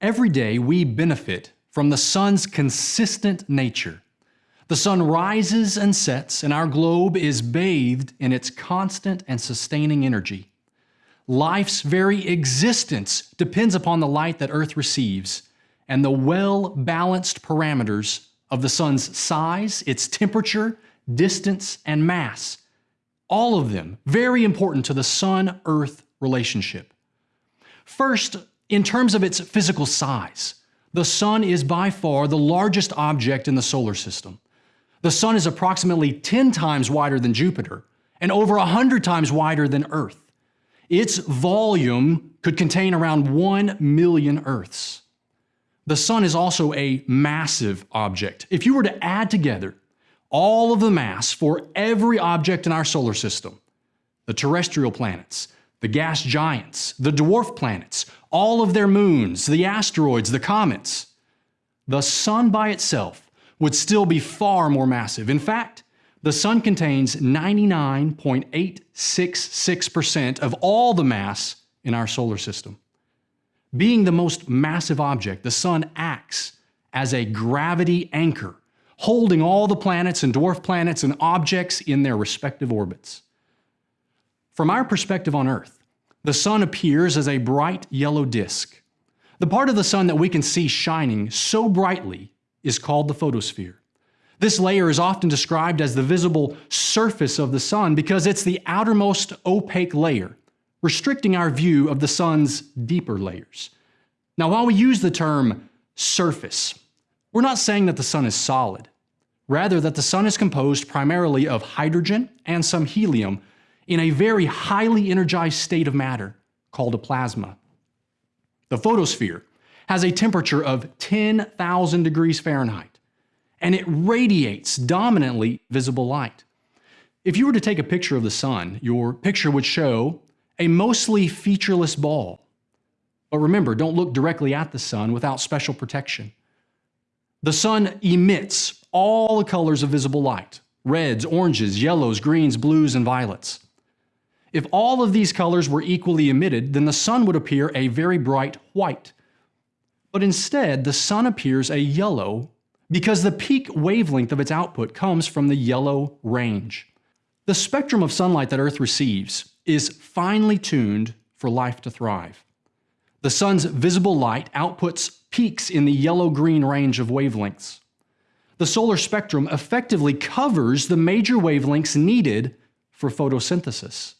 Every day we benefit from the sun's consistent nature. The sun rises and sets, and our globe is bathed in its constant and sustaining energy. Life's very existence depends upon the light that Earth receives and the well balanced parameters of the sun's size, its temperature, distance, and mass. All of them very important to the sun Earth relationship. First, in terms of its physical size, the Sun is by far the largest object in the solar system. The Sun is approximately 10 times wider than Jupiter and over 100 times wider than Earth. Its volume could contain around 1 million Earths. The Sun is also a massive object. If you were to add together all of the mass for every object in our solar system, the terrestrial planets, the gas giants, the dwarf planets, all of their moons, the asteroids, the comets, the Sun by itself would still be far more massive. In fact, the Sun contains 99.866% of all the mass in our solar system. Being the most massive object, the Sun acts as a gravity anchor, holding all the planets and dwarf planets and objects in their respective orbits. From our perspective on Earth, the sun appears as a bright yellow disk. The part of the sun that we can see shining so brightly is called the photosphere. This layer is often described as the visible surface of the sun because it's the outermost opaque layer, restricting our view of the sun's deeper layers. Now, while we use the term surface, we're not saying that the sun is solid. Rather, that the sun is composed primarily of hydrogen and some helium in a very highly energized state of matter called a plasma. The photosphere has a temperature of 10,000 degrees Fahrenheit, and it radiates dominantly visible light. If you were to take a picture of the sun, your picture would show a mostly featureless ball. But remember, don't look directly at the sun without special protection. The sun emits all the colors of visible light reds, oranges, yellows, greens, blues, and violets. If all of these colors were equally emitted, then the sun would appear a very bright white. But instead, the sun appears a yellow because the peak wavelength of its output comes from the yellow range. The spectrum of sunlight that Earth receives is finely tuned for life to thrive. The sun's visible light outputs peaks in the yellow-green range of wavelengths. The solar spectrum effectively covers the major wavelengths needed for photosynthesis.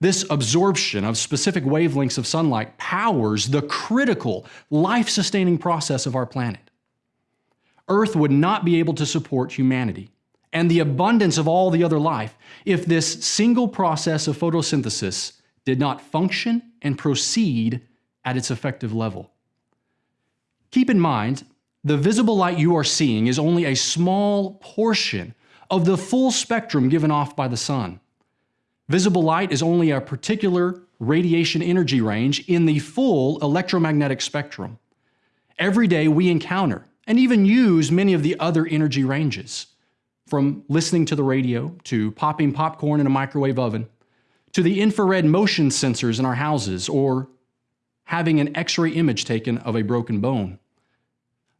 This absorption of specific wavelengths of sunlight powers the critical life-sustaining process of our planet. Earth would not be able to support humanity and the abundance of all the other life if this single process of photosynthesis did not function and proceed at its effective level. Keep in mind, the visible light you are seeing is only a small portion of the full spectrum given off by the sun. Visible light is only a particular radiation energy range in the full electromagnetic spectrum. Every day we encounter and even use many of the other energy ranges, from listening to the radio to popping popcorn in a microwave oven, to the infrared motion sensors in our houses or having an x-ray image taken of a broken bone.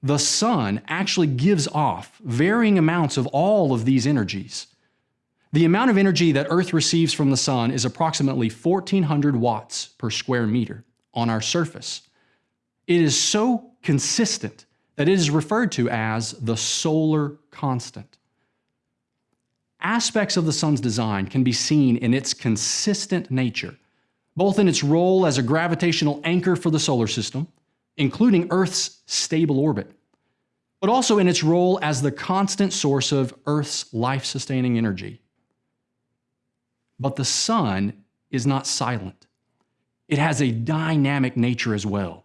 The sun actually gives off varying amounts of all of these energies. The amount of energy that Earth receives from the sun is approximately 1400 watts per square meter on our surface. It is so consistent that it is referred to as the solar constant. Aspects of the sun's design can be seen in its consistent nature, both in its role as a gravitational anchor for the solar system, including Earth's stable orbit, but also in its role as the constant source of Earth's life-sustaining energy. But the sun is not silent. It has a dynamic nature as well.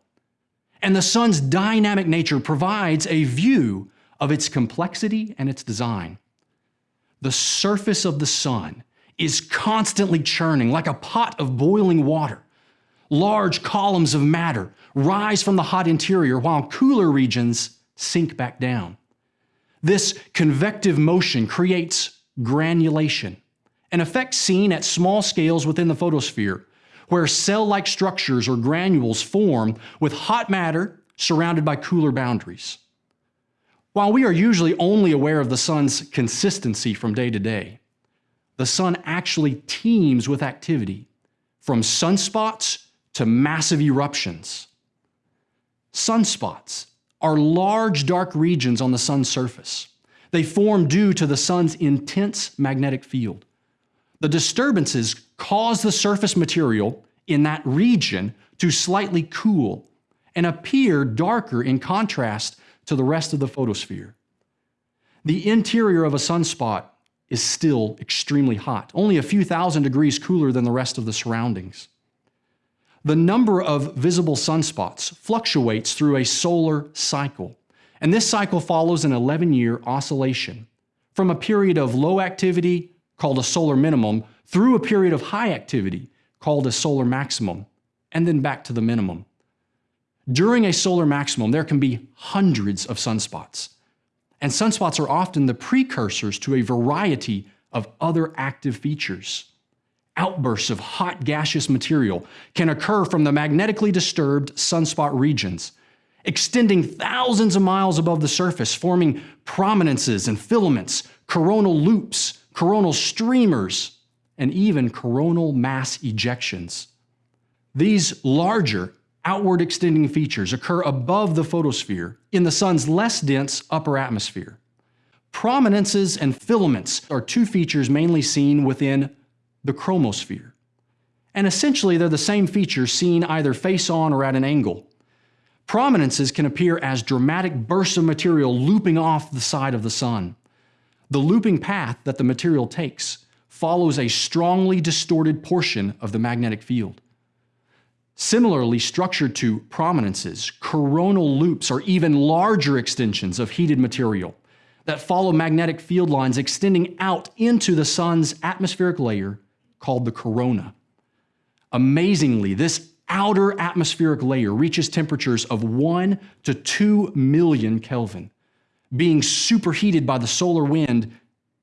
And the sun's dynamic nature provides a view of its complexity and its design. The surface of the sun is constantly churning like a pot of boiling water. Large columns of matter rise from the hot interior while cooler regions sink back down. This convective motion creates granulation, an effect seen at small scales within the photosphere, where cell-like structures or granules form with hot matter surrounded by cooler boundaries. While we are usually only aware of the sun's consistency from day to day, the sun actually teems with activity, from sunspots to massive eruptions. Sunspots are large dark regions on the sun's surface. They form due to the sun's intense magnetic field. The disturbances cause the surface material in that region to slightly cool and appear darker in contrast to the rest of the photosphere. The interior of a sunspot is still extremely hot, only a few thousand degrees cooler than the rest of the surroundings. The number of visible sunspots fluctuates through a solar cycle, and this cycle follows an 11 year oscillation from a period of low activity, called a solar minimum, through a period of high activity, called a solar maximum, and then back to the minimum. During a solar maximum, there can be hundreds of sunspots. And sunspots are often the precursors to a variety of other active features. Outbursts of hot gaseous material can occur from the magnetically disturbed sunspot regions, extending thousands of miles above the surface, forming prominences and filaments, coronal loops, coronal streamers, and even coronal mass ejections. These larger outward extending features occur above the photosphere in the sun's less dense upper atmosphere. Prominences and filaments are two features mainly seen within the chromosphere. And essentially, they're the same features seen either face on or at an angle. Prominences can appear as dramatic bursts of material looping off the side of the sun. The looping path that the material takes follows a strongly distorted portion of the magnetic field. Similarly structured to prominences, coronal loops are even larger extensions of heated material that follow magnetic field lines extending out into the sun's atmospheric layer called the corona. Amazingly, this outer atmospheric layer reaches temperatures of 1 to 2 million Kelvin, being superheated by the solar wind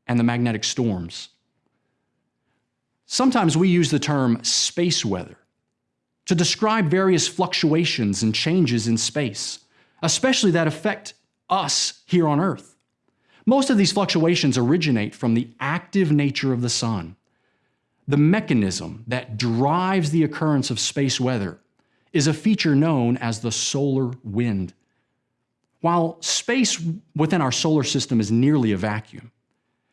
and the magnetic storms. Sometimes we use the term space weather to describe various fluctuations and changes in space, especially that affect us here on Earth. Most of these fluctuations originate from the active nature of the sun. The mechanism that drives the occurrence of space weather is a feature known as the solar wind. While space within our solar system is nearly a vacuum,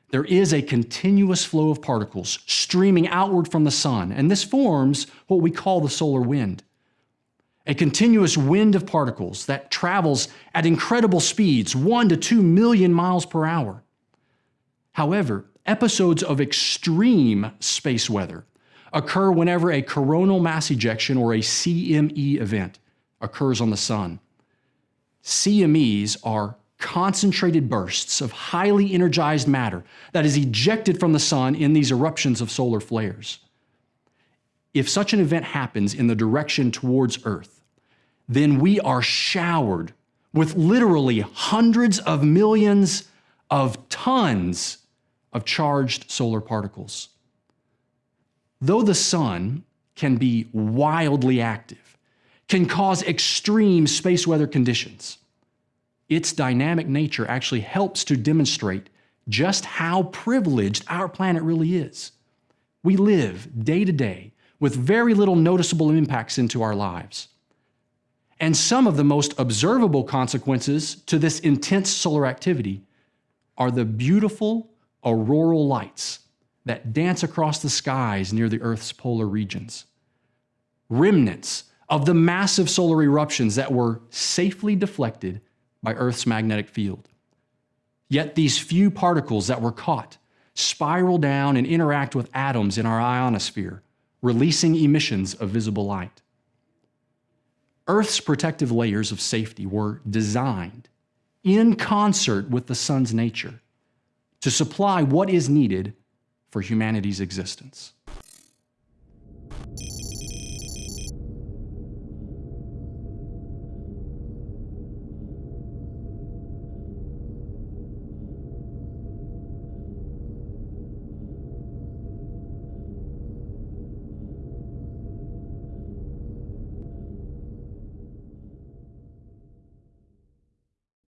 there is a continuous flow of particles streaming outward from the sun, and this forms what we call the solar wind. A continuous wind of particles that travels at incredible speeds, 1 to 2 million miles per hour. However, episodes of extreme space weather occur whenever a coronal mass ejection or a CME event occurs on the sun. CMEs are concentrated bursts of highly energized matter that is ejected from the sun in these eruptions of solar flares. If such an event happens in the direction towards Earth, then we are showered with literally hundreds of millions of tons of charged solar particles. Though the sun can be wildly active, can cause extreme space weather conditions, its dynamic nature actually helps to demonstrate just how privileged our planet really is. We live day to day with very little noticeable impacts into our lives. And some of the most observable consequences to this intense solar activity are the beautiful auroral lights that dance across the skies near the Earth's polar regions. Remnants of the massive solar eruptions that were safely deflected by Earth's magnetic field. Yet these few particles that were caught spiral down and interact with atoms in our ionosphere, releasing emissions of visible light. Earth's protective layers of safety were designed in concert with the sun's nature to supply what is needed for humanity's existence.